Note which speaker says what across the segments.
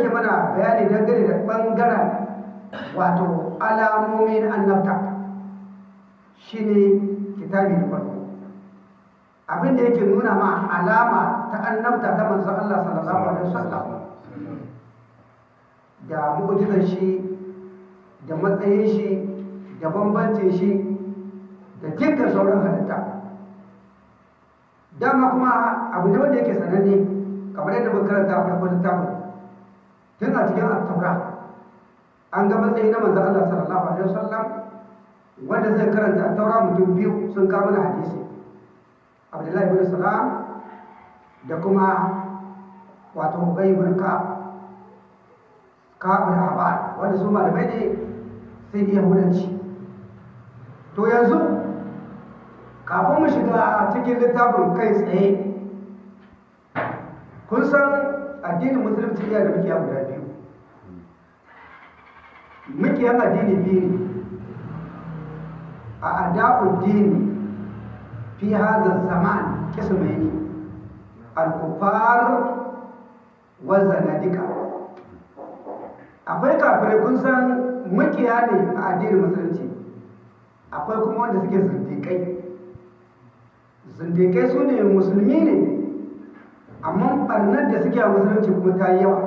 Speaker 1: yake mana bayani dangane da ɓangaren wato alamomi na annabta. Shine kitabi da farko. Abin da yake nuna ma alama ta annabta ta manzon Allah sallallahu alaihi wasallam. Da mu'jizar shi da matsayin shi da bambancin shi da dukkan sauran halitta. Dama kuma abu ne wanda yake sananne kamar yadda muka karanta a farkon littafin. Tun a cikin attaura an ga matsayi na manzon Allah sallallahu alaihi wasallam wanda zai karanta attaura mutum biyu sun kawo mana hadisi. Abdullahi bin salam da kuma wato ubay bin ka'ab. Ka'ab bin ahbar wanda su malamai ne sai da yahudanci to yanzu kafin mu shiga cikin littafin kai tsaye kun san addinin musulunci iya da mukiya guda biyu. Mukiyan addini biyu ne. A ada'uddini fi hadha zaman kismaini al-kufar wa zanadika. Akwai kafirai kun san mukiya ne a addinin musulunci. Akwai kuma wanda suke zindikai zindikai su ne musulmi ne. Amma barnar da suke a musulunci kuma ta yi yawa.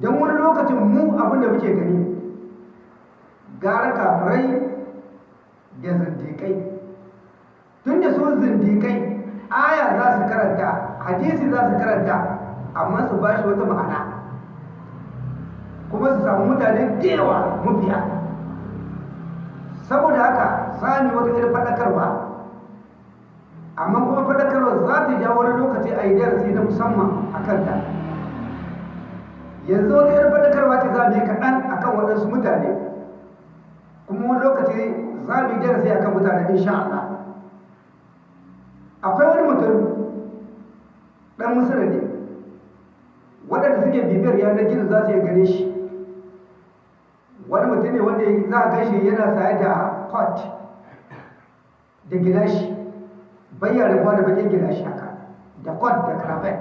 Speaker 1: Don wani lokacin mu abin da muke gani gara kafirai da zindikai tun da su zindikai aya za su karanta hadisi za su karanta amma su ba shi wata ma'ana. Kuma su samu mutane da yawa mabiya saboda haka sami wata irin faɗakarwa. Amma kuma faɗakarwa za ta ja wani lokaci a yi darasi na musamman a kanta. Yanzu wata irin faɗakarwa ce za mu yi kaɗan a kan waɗansu mutane kuma wani lokaci za mu yi darasi a kan mutane insha Allah. Akwai wani mutum ɗan musulun ne waɗanda suke bibiyar yanar gizo za su yi gane shi. Wani mutum ne wanda za a gashi yana saye da kot da gilashi. Bayyana rabuwa da bakin gilashi haka da kot da karafet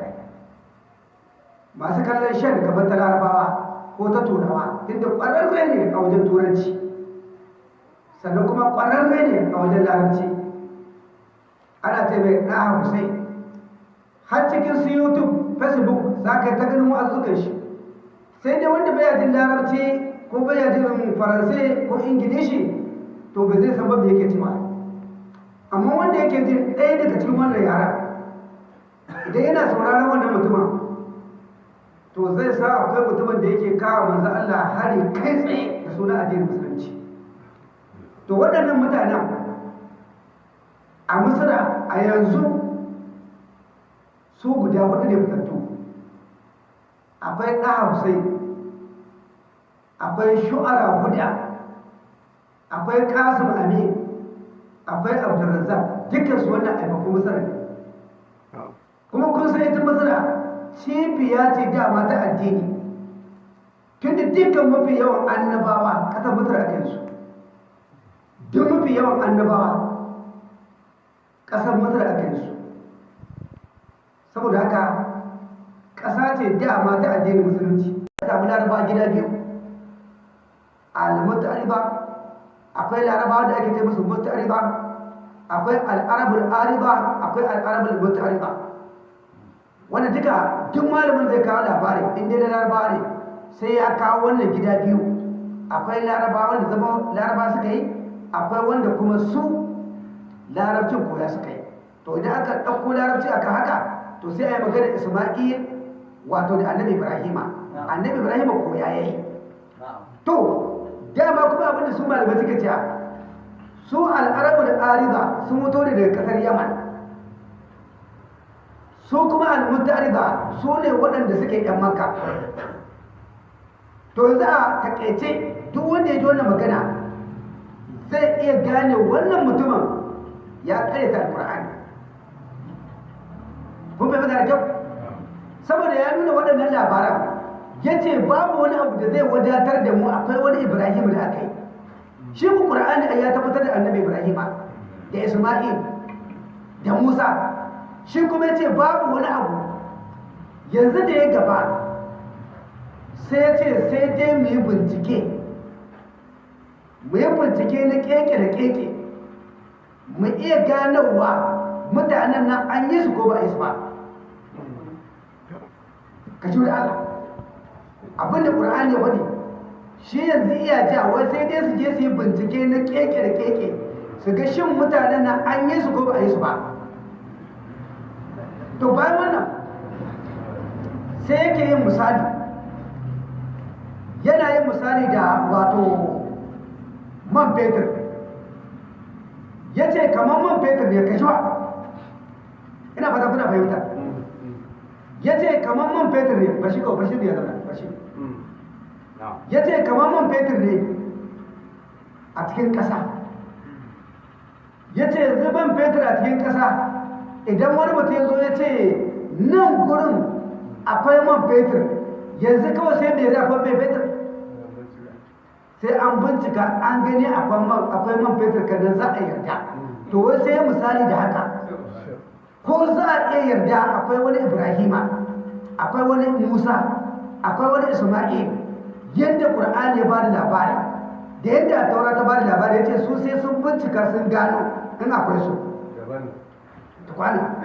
Speaker 1: masu kallon shan gaban ta larabawa ko ta turawa inda ƙwararre ne a wajen turanci. Sannan kuma ƙwararre ne a wajen larabci. Ana ta mai ɗaha har cikin su YouTube Facebook za ka yi ta ganin wa'azukan shi. Sai dai wanda baya jin larabci ko baya jin faransai ko ingilishi to ba zai san ba yake cewa. Amma wanda yake jin ɗaya daga cikin wannan yara idan yana sauraron wannan mutumin to zai sa akwai mutumin da yake kawo manzo Allah hari kai tsaye da sunan addinin musulunci. To waɗannan mutanen a misira a yanzu su guda huɗu ne fitattu. Akwai ɗaha hussein akwai shu'ara huda akwai kasim amin akwai abdulrazzaq dukkan su wannan aimakon misira ne. Kuma kun san ita misira cibiya ce dama ta addini. Tun da dukkan mafi yawan annabawa ƙasar misira a kansu duk mafi yawan annabawa ƙasar masar a kansu saboda haka ƙasa ce dama ta addinin musulunci. Ta samu laraba gida biyu. Al ariba akwai laraba da ake ce musu ariba akwai al'arabul ariba akwai al'arabul ariba wanda duka duk malamin zai kawo labari in dai laraba ne sai ya kawo wannan gida biyu. Akwai laraba wanda zama laraba suka yi akwai wanda kuma su larabcin koya suka yi. To idan aka ɗauko larabci aka haka to sai a yi magana isma'il wato da annabi ibrahima. Annabi ibrahima koya ya yi. To dama kuma abin da su malamai suka ce su al'arabu da ariba sun mutu ne daga ƙasar yaman. Su kuma al-mutariba su ne waɗanda suke yan maka to yanzu a taƙaice duk wanda ya ji wannan magana zai iya gane wannan mutumin ya karyata alkur'ani kun bai da kyau saboda ya nuna waɗannan labaran ya ce babu wani abu da zai wadatar da mu akwai wani ibrahim da aka yi. Shi ku ƙur'ani ya tabbatar da annabi ibrahim da isma'il da musa. Shi kuma ya ce babu wani abu. Yanzu da ya gaba sai ce sai dai mu yi bincike. Mu yi bincike na keke da keke. Mu iya ganowa mutanen nan an yi su ko ba a yi su ba. Ka ji Allah. Abin da ƙur'ani ya faɗi. Shi yanzu iya ja wai sai dai su je su yi bincike na keke da keke su ga shin mutanen nan an yi su ko ba a yi su ba. To bayan wannan sai yake yin misali. Yana yin misali da wato man fetur. Ya ce kamar man fetur ne ka ba ina fata kuna fahimta. Ya ce kamar man fetur ne bashi kawai bashi ne ya zama ya ce kamar man fetur ne a cikin ƙasa. Ya ce zuban fetur a cikin ƙasa idan wani mutum ya zo ya ce nan gurin akwai man fetur yanzu kawai sai da ya man fetur? Sai an bincika an gani akwai man fetur kanan za a yarda. To wai sai misali da haka. Ko za a iya yarda akwai wani ibrahima akwai wani musa akwai wani isma'il yadda ƙur'ani ya ba da labari da yadda taura ta ba da labari ya ce su sai sun bincika sun gano in akwai su. Tukwana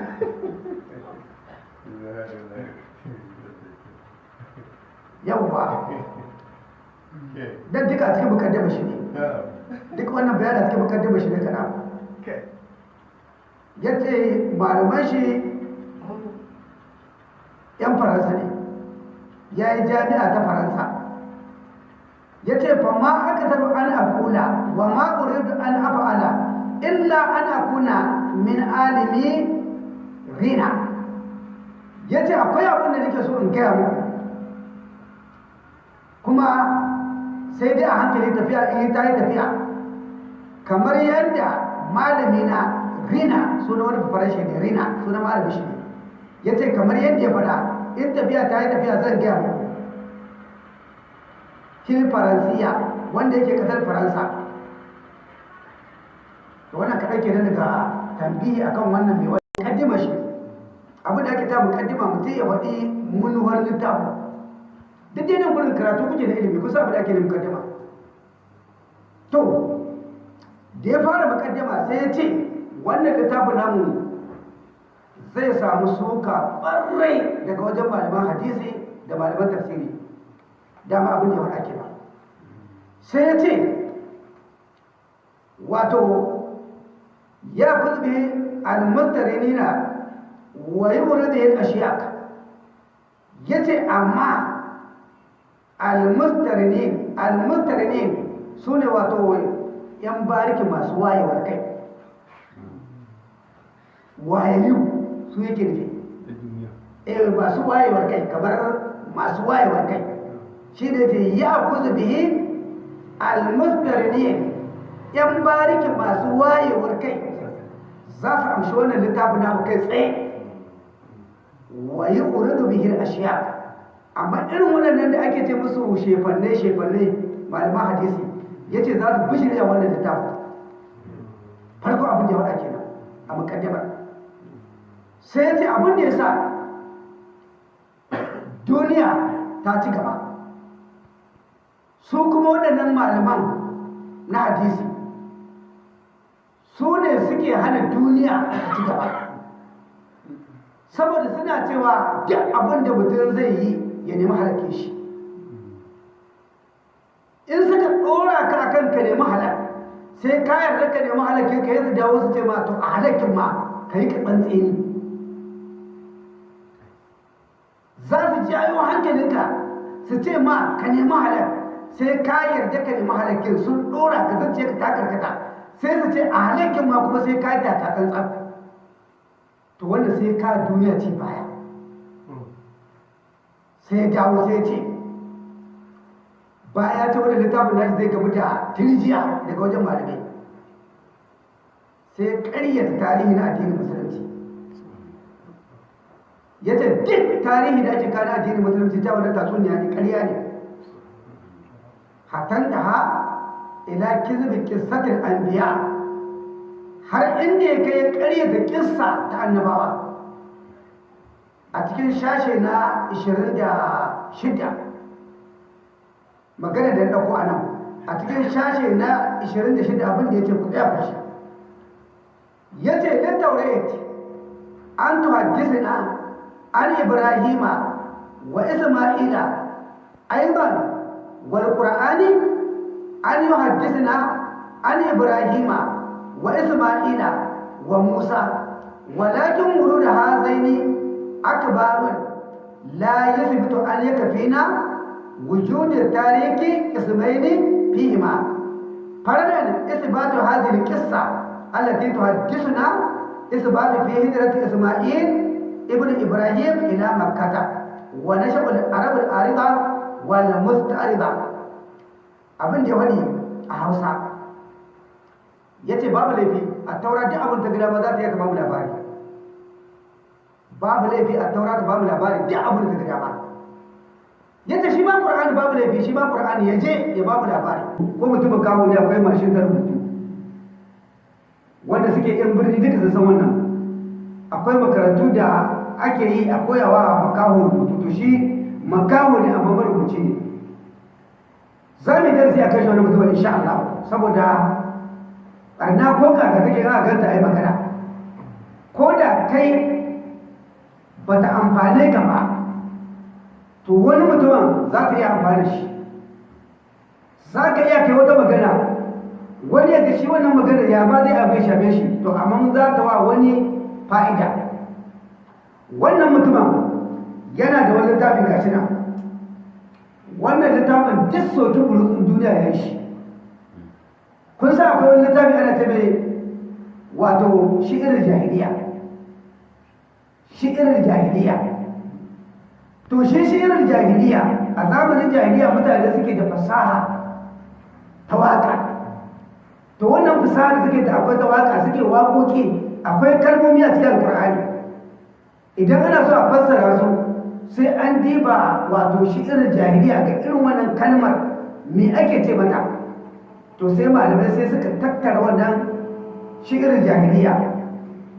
Speaker 1: yawwa don duka a cikin mukaddama shi ne. Duk wannan bayanin a cikin mukaddama shi ne kana ya ce malaman shi yan faransa ne. Ya yi jami'a ta faransa. Ya ce fa ma aka taɓa an akula wa ma uridu an af'ala illa an akuna min alimi rina. Ya ce akwai abin da nake so in gaya muku. Kuma sai dai a hankali tafiya in ta yi tafiya. Kamar yadda malami na rina suna wani farashi ne rina suna malami shi ne. Ya ce kamar yadda ya faɗa in tafiya ta yi tafiya zan gaya muku. Fil faransiya wanda yake ƙasar faransa. Da wannan kaɗai ke daga tambihi akan wannan mai wani mukaddima shi. Abin da ake ta mukaddima mutum ya faɗi munuwar littafin. Duk dai nan gurin karatu kuke da ilimi kusa abin da ake da mukaddima. To da ya fara mukaddima sai ya ce wannan littafin namu zai samu suka ɓarrai daga wajen malaman hadisi da malaman tafsiri. Dama abin da faɗa kenan. Sai ya ce wato ya kuzbe almustarinina wa yi wurin da yin ashiyak ya ce amma almustarinin almustarinin su ne wato yan bariki masu wayewar kai. Wayayyu. Su yake nufi? Eh masu wayewar kai kamar masu wayewar kai. Shi da ce ya kuzu bihi almustarinin yan bariki masu wayewar kai za su amshi wannan littafin namu kai tsaye. Wa yi uridu bihir ashiya amma irin waɗannan da ake ce musu shefanne shefanne malaman hadisi ya ce za su bishirya wannan littafin. Farko abin da ya waɗa kenan a mukaddamar sai ya ce abin da ya sa duniya ta ci gaba. Su kuma waɗannan malaman na hadisi su ne suke hana duniya ta ci gaba. Saboda suna cewa duk abin da mutum zai yi ya nemi halake shi. In suka ɗora ka akan ka nemi halak sai ka yarda ka nemi halake ka yi su dawo su ce ma to a halakin ma ka yi ka tsantseni za su jayo hankalinka su ce ma ka nemi halak sai ka yarda ka nemi halakin sun ɗora ka zance ka ta karkata. Sai su ce a halakin ma kuma sai ka yi ta tsantsan. To wanda sai ka duniya ce baya. Sai ya dawo sai ce baya ta wani littafin nashi zai gamu da tirjiya daga wajen malamai. Sai karyata tarihi na addinin musulunci. Ya ce duk tarihi da ake kana addinin musulunci ta wani tatsuniya ne karya ne. Hatan da ha ila kizbi kissatin anbiya har inda ya kai karyata kissa ta annabawa. A cikin shashe na 26 magana da ya ɗauko a nan a cikin shashe na 26 abin da ya ce ku tsaya fashi ya ce taurayat an tuhaddisina an عن إبراهيم وإسماعيل أيضا والقرآن أن يحدثنا عن إبراهيم وإسماعيل وموسى ولكن ورود هذين أكبر لا يثبت أن يكفينا وجود التاريخ اسمين فيهما. فردا إثبات هذه القصة التي تحدثنا إثبات في هجرة إسماعيل ibn ibrahim ila makkata wa nashabu arab al-arida wal mustarida abin da ya wani a hausa ya ce babu laifi a taura duk abin ta gida ba za ta yi kamar labari babu laifi a taura ta babu labari duk abin ta gida ba yadda shi ba qur'ani babu laifi shi ba qur'ani ya ya babu labari ko mutumin kawo ne akwai mashin da rubutu wanda suke yan birni duka sun san wannan akwai makarantu da ake yi a koyawa makaho rubutu to shi makaho ne amma marubuci. Ne za mu darasi a kai shi wani mutum insha Allah saboda barna ko ka da kake ga ganta ai magana. Ko da kai bata amfane ka ba to wani mutumin za ka iya amfani shi. Za ka iya kai wata magana wani ya shi wannan magana ya ba zai abin shafe shi to amma za ta wa wani fa'ida. Wannan mutumin yana da wani littafin gashi nan. Wannan littafin duk soki bulutsun duniya ya shi. Kun sa akwai wani littafi ana ta mai wato shi'irar jahiliya. Shi'irar jahiliya. To shi shirin jahiliya a zamanin jahiliya mutane suke da fasaha ta waƙa to wannan fasaha suke da akwai ta waƙa suke waƙoƙi akwai kalmomi a cikin alƙur'ani idan ana so a fassara su sai an diba wato shirin jahiliya ga irin wannan kalmar me ake ce mata? To sai malamai sai suka tattara wannan shirin jahiliya.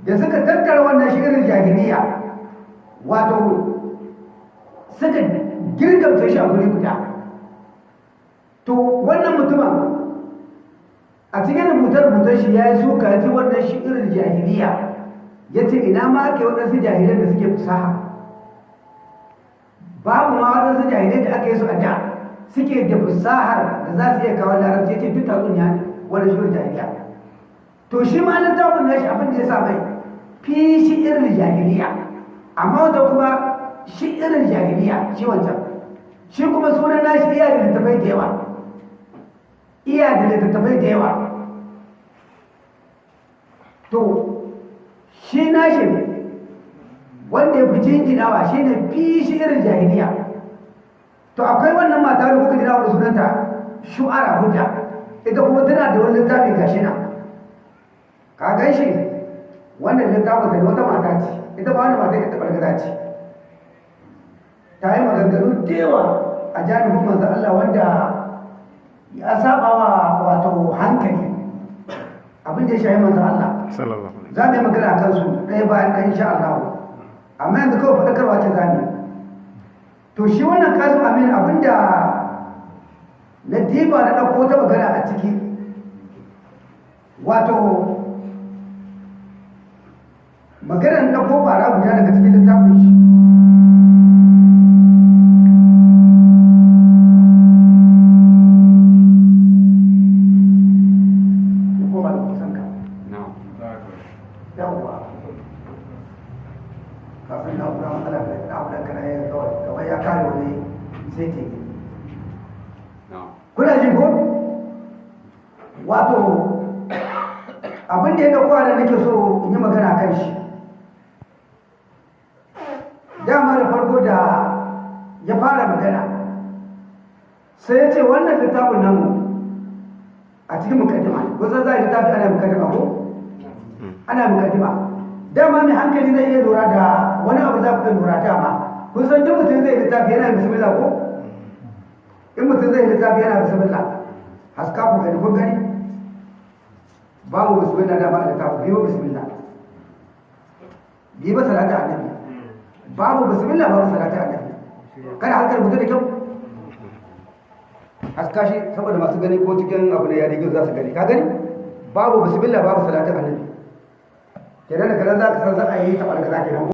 Speaker 1: Da suka tattara wannan shirin jahiliya wato suka girgamta shi a guri guda. To wannan mutumin a cikin rubutar-rubutar shi ya yi suka ji wannan shi irin jahiliya. Ya ce ina ma ake waɗansu jahilai da suke fasaha? Babu ma waɗansu jahilai da aka yi su a da suke da fasahar da za su iya kawo larabci ya ce duk tatsuniya ne wani shi jahiliya. To shi ma littafin nashi abin da ya sa mai fi shi irin jahiliya. Amma wata kuma shi irin jahiliya shi wancan. Shi kuma sunan nashi iya da littattafai da yawa. Iya da littattafai da yawa. To shi nashi wanda ya fi jinjinawa shi ne fi shi irin jahiliya. To akwai wannan mata da kuka jira wani sunanta? Shu'ara hujja. Ita kuma tana da wani littafi gashi na ka gan shi? Wannan littafin da wata mata ce. Ita ba wani mata ita ɓargaza ce. Ta yi maganganu da yawa a janibin manzo Allah wanda ya saba wa wato hankali. Abin da ya shahi manzo Allah. Za mu yi magana a kansu ɗaya bayan ɗaya insha Allah. Amma yanzu kawai faɗakarwa ce za mu to shi wannan kasu amin abin da na diba na ɗauko ta magana a ciki wato maganar ɗauko bara guda daga cikin littafin shi. Sai kuna jin ko? Wato abin da ya ɗauko da nake so in yi magana kan shi. Dama da farko da ya fara magana sai ya ce wannan littafin namu a cikin mukaddima kusan za a littafi ana mukaddima ko? Ana mukaddima. Dama mai hankali zai iya lura da wani abu za ku lura dama. Kun san duk mutum zai littafi yana bismillah ko? In mutum zai littafi yana bismillah haska ku gani kun gani? Babu bismillah da ba littafi biyu bismillah. Biyu ba salata annabi. Babu bismillah babu salata annabi. Kada hankali mutum da kyau. Haska shi saboda masu gani ko cikin abu da yare gizo za su gani. Ka gani? Babu bismillah babu salatin annabi. Kenan da kanan za ka san za a yi taɓa da kaza kenan